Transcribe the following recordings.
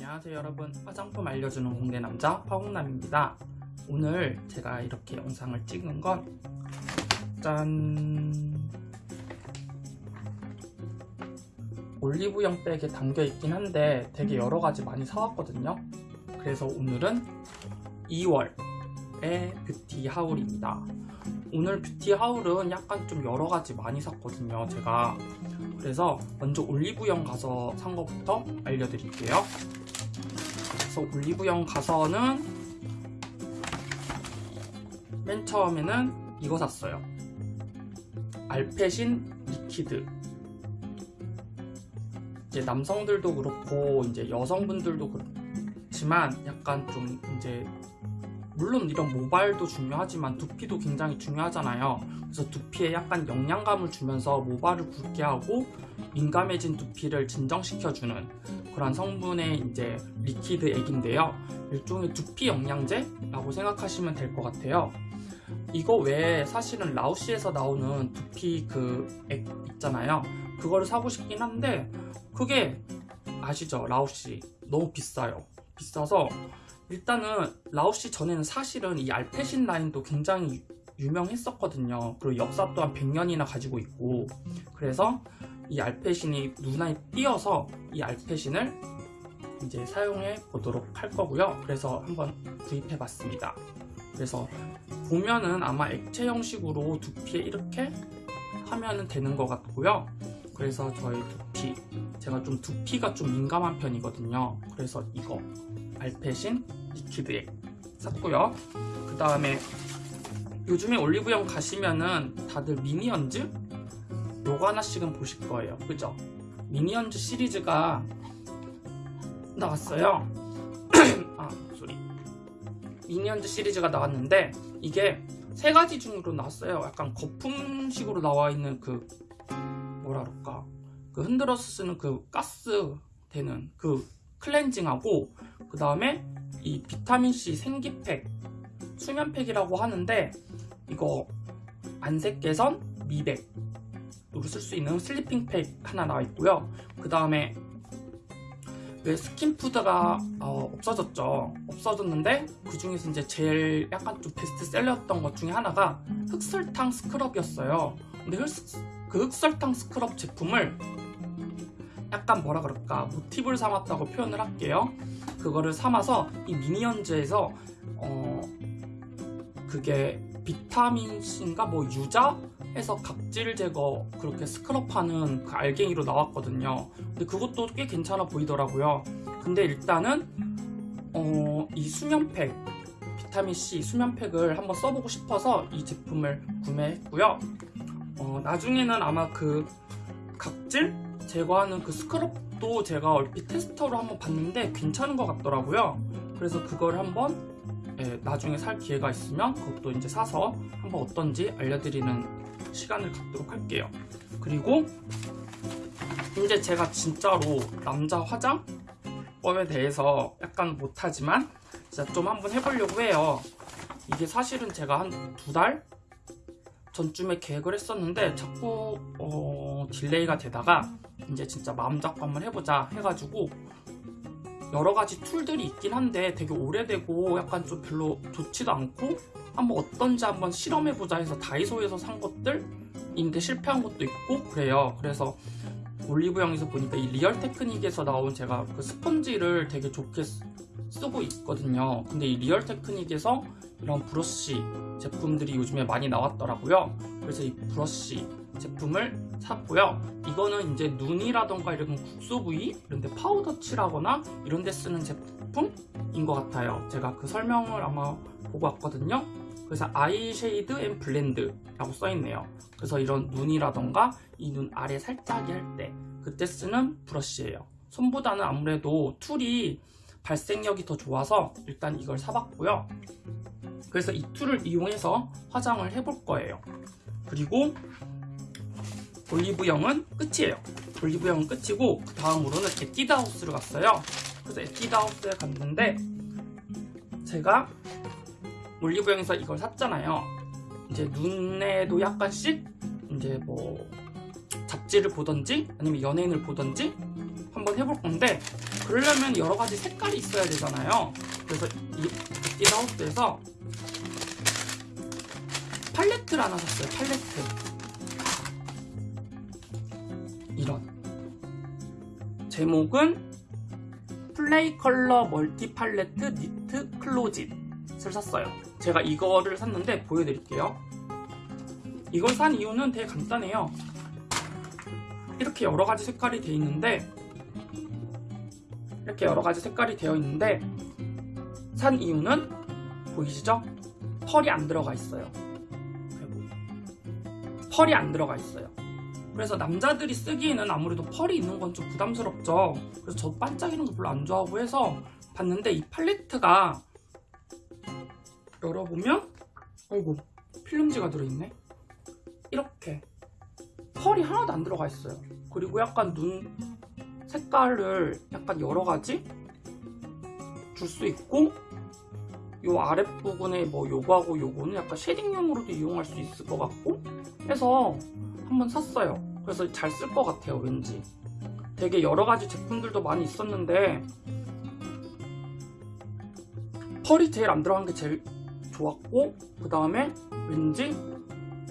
안녕하세요 여러분. 화장품 알려주는 공대남자 화홍남입니다. 오늘 제가 이렇게 영상을 찍은 건 짠! 올리브영 백에 담겨 있긴 한데 되게 여러가지 많이 사왔거든요. 그래서 오늘은 2월의 뷰티 하울입니다. 오늘 뷰티 하울은 약간 좀 여러가지 많이 샀거든요 제가. 그래서 먼저 올리브영 가서 산 것부터 알려드릴게요 그래서 올리브영 가서는 맨 처음에는 이거 샀어요. 알페신 liquid. 이제 남성들도 그렇고 이제 여성분들도 그렇지만 약간 좀 이제 물론 이런 모발도 중요하지만 두피도 굉장히 중요하잖아요. 그래서 두피에 약간 영양감을 주면서 모발을 굵게 하고 민감해진 두피를 진정시켜주는 그런 성분의 이제 liquid 액인데요. 일종의 두피 영양제라고 생각하시면 될 것 같아요. 이거 외에 사실은 라우시에서 나오는 두피 그 액 있잖아요. 그거를 사고 싶긴 한데 그게 아시죠? 라우시. 너무 비싸요. 비싸서 일단은 라우시 전에는 사실은 이 알페신 라인도 굉장히 유명했었거든요. 그리고 역사 또한 100년이나 가지고 있고. 그래서 이 알페신이 눈에 띄어서 이 알페신을 이제 사용해 보도록 할 거고요. 그래서 한번 구입해 봤습니다. 그래서 보면은 아마 액체 형식으로 두피에 이렇게 하면 되는 것 같고요. 그래서 저희 두피 제가 좀 두피가 좀 민감한 편이거든요. 그래서 이거 알페신 liquid 액 샀고요. 그 다음에 요즘에 올리브영 가시면은 다들 미니언즈? 요거 하나씩은 보실 거예요. 그죠? 미니언즈 시리즈가 나왔어요. 아 소리 미니언즈 시리즈가 나왔는데 이게 세 가지 중으로 나왔어요. 약간 거품식으로 나와 있는 그 뭐라 그럴까? 그 흔들어서 쓰는 그 가스 되는 그 클렌징하고 그 다음에 이 비타민C 생기팩 수면팩이라고 하는데 이거 안색 개선 미백 으로 쓸 수 있는 sleeping팩 하나 나와 있고요. 그 다음에 왜 스킨푸드가 어, 없어졌죠? 없어졌는데 그 중에서 이제 제일 약간 좀 베스트셀러였던 것 중에 하나가 흑설탕 스크럽이었어요. 근데 흑, 그 흑설탕 스크럽 제품을 약간 뭐라 그럴까? 모티브를 삼았다고 표현을 할게요. 그거를 삼아서 이 미니언즈에서 어 그게 비타민C인가? 뭐 유자? 해서 각질 제거 그렇게 스크럽하는 그 알갱이로 나왔거든요. 근데 그것도 꽤 괜찮아 보이더라고요. 근데 일단은 어 이 수면팩 비타민C 수면팩을 한번 써보고 싶어서 이 제품을 구매했고요. 어 나중에는 아마 그 각질 제거하는 그 스크럽도 제가 얼핏 테스터로 한번 봤는데 괜찮은 것 같더라고요. 그래서 그걸 한번 예, 나중에 살 기회가 있으면 그것도 이제 사서 한번 어떤지 알려드리는 시간을 갖도록 할게요. 그리고 이제 제가 진짜로 남자 화장법에 대해서 약간 못하지만 진짜 좀 한번 해보려고 해요. 이게 사실은 제가 한 두 달 전쯤에 계획을 했었는데 자꾸 어, delay가 되다가 이제 진짜 마음 잡고 한번 해보자 해가지고 여러 가지 tool들이 있긴 한데 되게 오래되고 약간 좀 별로 좋지도 않고 한번 어떤지 한번 실험해보자 해서 다이소에서 산 것들인데 실패한 것도 있고 그래요. 그래서 올리브영에서 보니까 이 Real Technique에서 나온 제가 그 스펀지를 되게 좋게 쓰고 있거든요. 근데 이 Real Technique에서 이런 브러쉬 제품들이 요즘에 많이 나왔더라고요. 그래서 이 브러쉬 제품을 샀고요. 이거는 이제 눈이라던가 이런 국소 부위 이런 데 파우더 칠하거나 이런 데 쓰는 제품인 것 같아요. 제가 그 설명을 아마 보고 왔거든요. 그래서 eye shade and blend 라고 써있네요. 그래서 이런 눈이라던가 이 눈 아래 살짝이 할 때 그때 쓰는 브러쉬예요. 손보다는 아무래도 tool이 발색력이 더 좋아서 일단 이걸 사봤고요. 그래서 이 tool을 이용해서 화장을 해볼 거예요. 그리고 올리브영은 끝이에요 올리브영은 끝이고 그 다음으로는 에뛰드하우스를 갔어요 그래서 에뛰드하우스에 갔는데 제가 올리브영에서 이걸 샀잖아요 이제 눈에도 약간씩 이제 뭐 잡지를 보던지 아니면 연예인을 보던지 한번 해볼 건데 그러려면 여러 가지 색깔이 있어야 되잖아요. 그래서 이 에뛰드하우스에서 팔레트를 하나 샀어요. 팔레트. 제목은 플레이 컬러 멀티 팔레트 니트 클로짓을 샀어요. 제가 이거를 샀는데 보여드릴게요. 이걸 산 이유는 되게 간단해요. 이렇게 여러 가지 색깔이 되어 있는데 이렇게 여러 가지 색깔이 되어 있는데 산 이유는 보이시죠? 펄이 안 들어가 있어요. 펄이 안 들어가 있어요. 그래서 남자들이 쓰기에는 아무래도 펄이 있는 건 좀 부담스럽죠. 그래서 저 반짝이는 거 별로 안 좋아하고 해서 봤는데 이 팔레트가 열어보면 아이고 필름지가 들어있네. 이렇게 펄이 하나도 안 들어가 있어요. 그리고 약간 눈 색깔을 약간 여러 가지 줄 수 있고 요 아랫부분에 뭐 요거하고 요거는 약간 쉐딩용으로도 이용할 수 있을 것 같고 해서 한번 샀어요. 그래서 잘 쓸 것 같아요, 왠지. 되게 여러 가지 제품들도 많이 있었는데 펄이 제일 안 들어간 게 제일 좋았고 그 다음에 왠지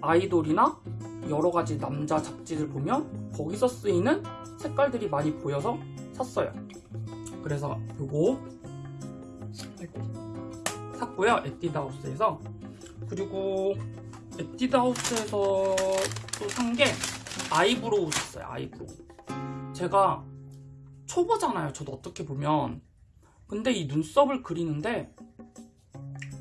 아이돌이나 여러 가지 남자 잡지들 보면 거기서 쓰이는 색깔들이 많이 보여서 샀어요. 그래서 요거 샀고요. 에뛰드하우스에서 그리고 에뛰드하우스에서 또 산 게 eyebrow 샀어요. eyebrow. 제가 초보잖아요. 저도 어떻게 보면. 근데 이 눈썹을 그리는데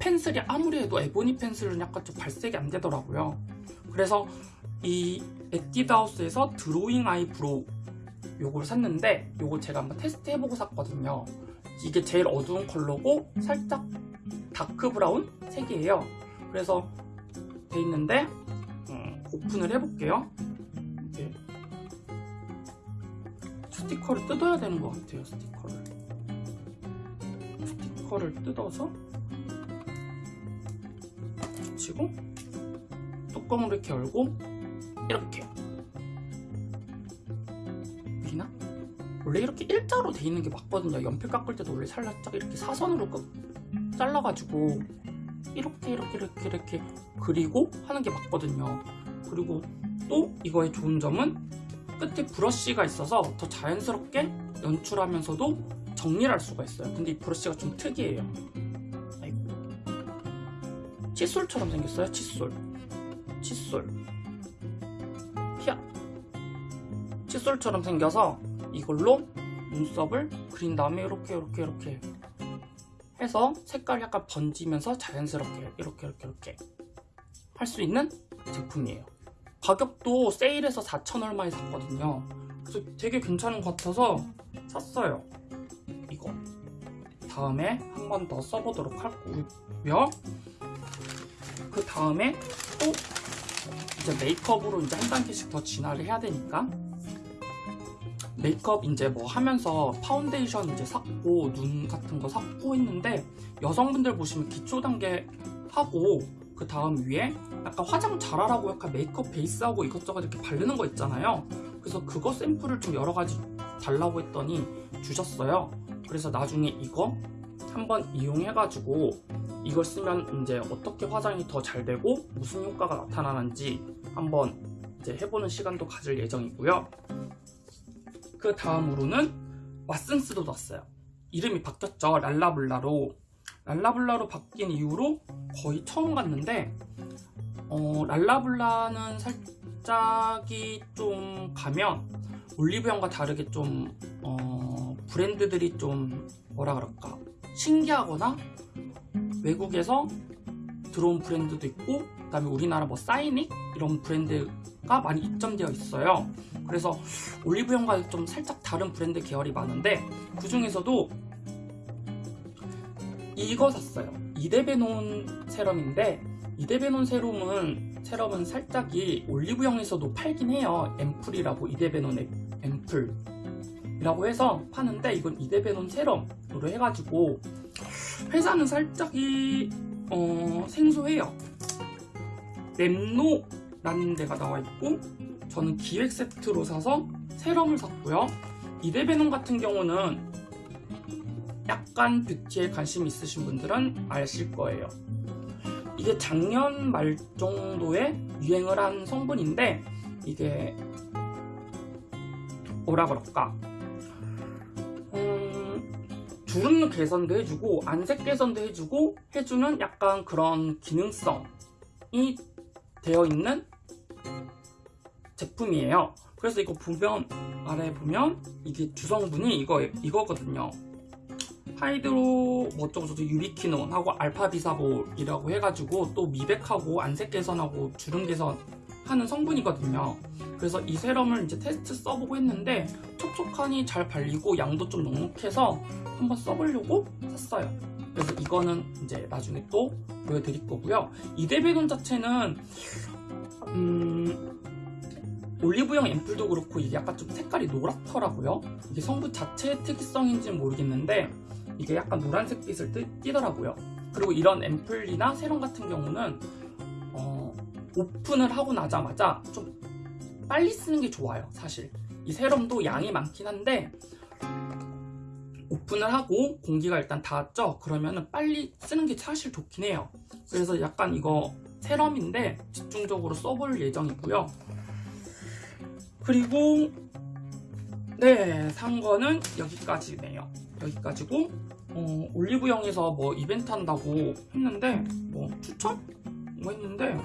pencil이 아무리 해도 ebony pencil은 약간 좀 발색이 안 되더라고요. 그래서 이 에뛰드하우스에서 drawing eyebrow 요걸 샀는데 요거 제가 한번 테스트 해보고 샀거든요. 이게 제일 어두운 컬러고 살짝 dark brown 색이에요. 그래서 돼 있는데 음, 오픈을 해볼게요. 스티커를 뜯어야 되는 것 같아요. 스티커를 스티커를 뜯어서 붙이고 뚜껑을 이렇게 열고 이렇게 보이나? 원래 이렇게 일자로 돼 있는 게 맞거든요. 연필 깎을 때도 원래 살짝 이렇게 사선으로 잘라가지고 이렇게 이렇게 이렇게 이렇게 그리고 하는 게 맞거든요. 그리고 또 이거의 좋은 점은 끝에 브러쉬가 있어서 더 자연스럽게 연출하면서도 정리를 할 수가 있어요. 근데 이 브러쉬가 좀 특이해요. 아이고. 칫솔처럼 생겼어요. 칫솔. 칫솔. 피아. 칫솔처럼 생겨서 이걸로 눈썹을 그린 다음에 이렇게 이렇게 이렇게 해서 색깔 약간 번지면서 자연스럽게 이렇게 이렇게 이렇게 할 수 있는 제품이에요. 가격도 세일해서 4천 얼마에 샀거든요. 그래서 되게 괜찮은 것 같아서 샀어요. 이거. 다음에 한 번 더 써보도록 하고요. 그 다음에 또 이제 메이크업으로 이제 한 단계씩 더 진화를 해야 되니까 메이크업 이제 뭐 하면서 파운데이션 이제 샀고 눈 같은 거 샀고 했는데 여성분들 보시면 기초 단계 하고 그 다음 위에 약간 화장 잘하라고 약간 메이크업 베이스하고 이것저것 이렇게 바르는 거 있잖아요. 그래서 그거 샘플을 좀 여러 가지 달라고 했더니 주셨어요. 그래서 나중에 이거 한번 이용해가지고 이걸 쓰면 이제 어떻게 화장이 더 잘 되고 무슨 효과가 나타나는지 한번 이제 해보는 시간도 가질 예정이고요. 그 다음으로는 왓슨스도 났어요. 이름이 바뀌었죠. 랄라블라로. 랄라블라로 바뀐 이후로 거의 처음 갔는데 어, 랄라블라는 살짝이 좀 가면 올리브영과 다르게 좀 어, 브랜드들이 좀 뭐라 그럴까? 신기하거나 외국에서 들어온 브랜드도 있고 그 다음에 우리나라 뭐 사이닉? 이런 브랜드가 많이 입점되어 있어요. 그래서 올리브영과 좀 살짝 다른 브랜드 계열이 많은데 그 중에서도 이거 샀어요 이데베논 세럼인데 이데베논 세럼은 세럼은 살짝이 올리브영에서도 팔긴 해요. 앰플이라고 이데베논 앰플 이라고 해서 파는데 이건 이데베논 세럼으로 해가지고 회사는 살짝이 어, 생소해요. 랩노라는 데가 나와 있고 저는 기획 세트로 사서 세럼을 샀고요. 이데베논 같은 경우는 약간 뷰티에 관심 있으신 분들은 아실 거예요. 이게 작년 말 정도에 유행을 한 성분인데 이게 뭐라 그럴까? 음, 주름 개선도 해주고 안색 개선도 해주고 해주는 약간 그런 기능성이 되어 있는 제품이에요. 그래서 이거 보면 아래 보면 이게 주성분이 이거 이거거든요. 하이드로 뭐 어쩌고저쩌고 유리키논하고 알파비사볼이라고 해가지고 또 미백하고 안색 개선하고 주름 개선 하는 성분이거든요. 그래서 이 세럼을 이제 테스트 써보고 했는데 촉촉하니 잘 발리고 양도 좀 넉넉해서 한번 써보려고 샀어요. 그래서 이거는 이제 나중에 또 보여드릴 거고요. 이데베논 자체는 음, 올리브영 앰플도 그렇고 이게 약간 좀 색깔이 노랗더라고요. 이게 성분 자체의 특이성인지는 모르겠는데 이게 약간 노란색 빛을 띠, 띠더라고요. 그리고 이런 앰플이나 세럼 같은 경우는 어, 오픈을 하고 나자마자 좀 빨리 쓰는 게 좋아요. 사실 이 세럼도 양이 많긴 한데 오픈을 하고 공기가 일단 닿았죠. 그러면은 빨리 쓰는 게 사실 좋긴 해요. 그래서 약간 이거 세럼인데 집중적으로 써볼 예정이고요. 그리고 네, 산 거는 여기까지네요. 여기까지고 어, 올리브영에서 뭐 이벤트 한다고 했는데 뭐 추천? 뭐 했는데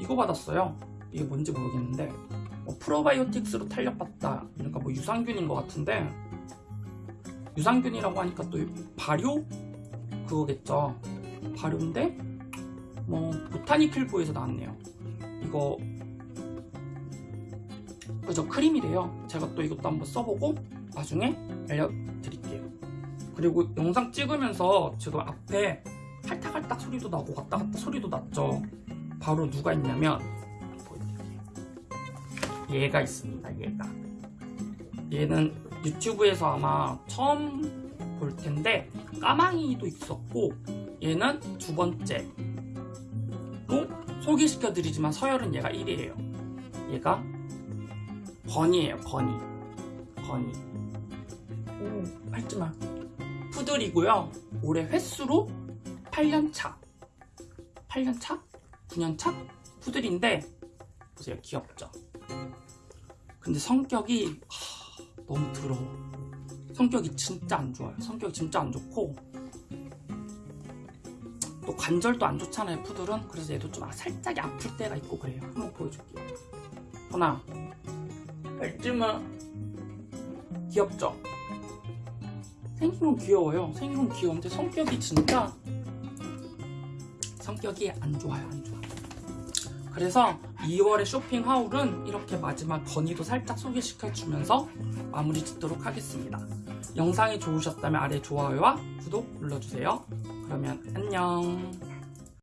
이거 받았어요. 이게 뭔지 모르겠는데 뭐 프로바이오틱스로 탄력받다 그러니까 뭐 유산균인 것 같은데 유산균이라고 하니까 또 발효 그거겠죠. 발효인데 뭐 보타니클부에서 나왔네요. 이거 그죠 크림이래요. 제가 또 이것도 한번 써보고 나중에 알려드릴게요. 그리고 영상 찍으면서 지금 앞에 할딱할딱 소리도 나고 왔다 갔다 소리도 났죠. 바로 누가 있냐면. 얘가 있습니다. 얘가 얘는 유튜브에서 아마 처음 볼 텐데 까망이도 있었고 얘는 두 번째로 소개시켜 드리지만 서열은 얘가 1위에요. 얘가 버니예요. 버니. 버니. 오, 밟지마. 푸들이고요. 올해 횟수로 8년차. 8년차? 9년차? 푸들인데 보세요. 귀엽죠? 근데 성격이 하, 너무 더러워. 성격이 진짜 안 좋아요. 성격이 진짜 안 좋고 또 관절도 안 좋잖아요. 푸들은. 그래서 얘도 좀 살짝 아플 때가 있고 그래요. 한번 보여줄게요. 하나, 밟지마. 귀엽죠? 생긴 건 귀여워요. 생긴 건 귀여운데 성격이 진짜 성격이 안 좋아요. 안 좋아. 그래서 2월의 쇼핑 하울은 이렇게 마지막 건의도 살짝 소개시켜주면서 마무리 짓도록 하겠습니다. 영상이 좋으셨다면 아래 좋아요와 구독 눌러주세요. 그러면 안녕.